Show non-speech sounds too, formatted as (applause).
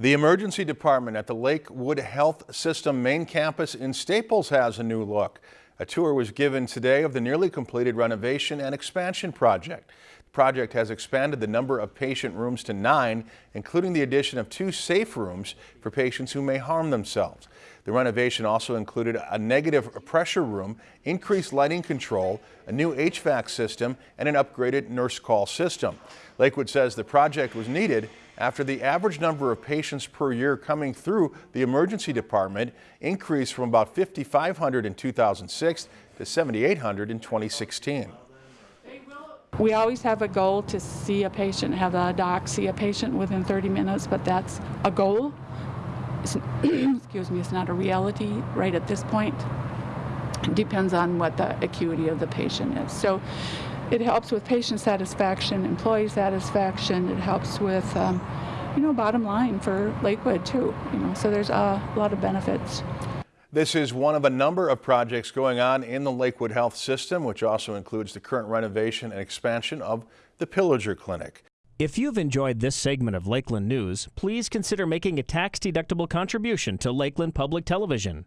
The emergency department at the Lakewood Health System main campus in Staples has a new look. A tour was given today of the nearly completed renovation and expansion project. The project has expanded the number of patient rooms to nine, including the addition of two safe rooms for patients who may harm themselves. The renovation also included a negative pressure room, increased lighting control, a new HVAC system, and an upgraded nurse call system. Lakewood says the project was needed after the average number of patients per year coming through the emergency department increased from about 5,500 in 2006 to 7,800 in 2016. We always have a goal to see a patient, have a doc see a patient within 30 minutes, but that's a goal. (clears throat) excuse me, it's not a reality right at this point. It depends on what the acuity of the patient is. So it helps with patient satisfaction, employee satisfaction. It helps with, um, you know, bottom line for Lakewood too. You know, so there's a lot of benefits. This is one of a number of projects going on in the Lakewood Health System, which also includes the current renovation and expansion of the Pillager Clinic. If you've enjoyed this segment of Lakeland News, please consider making a tax-deductible contribution to Lakeland Public Television.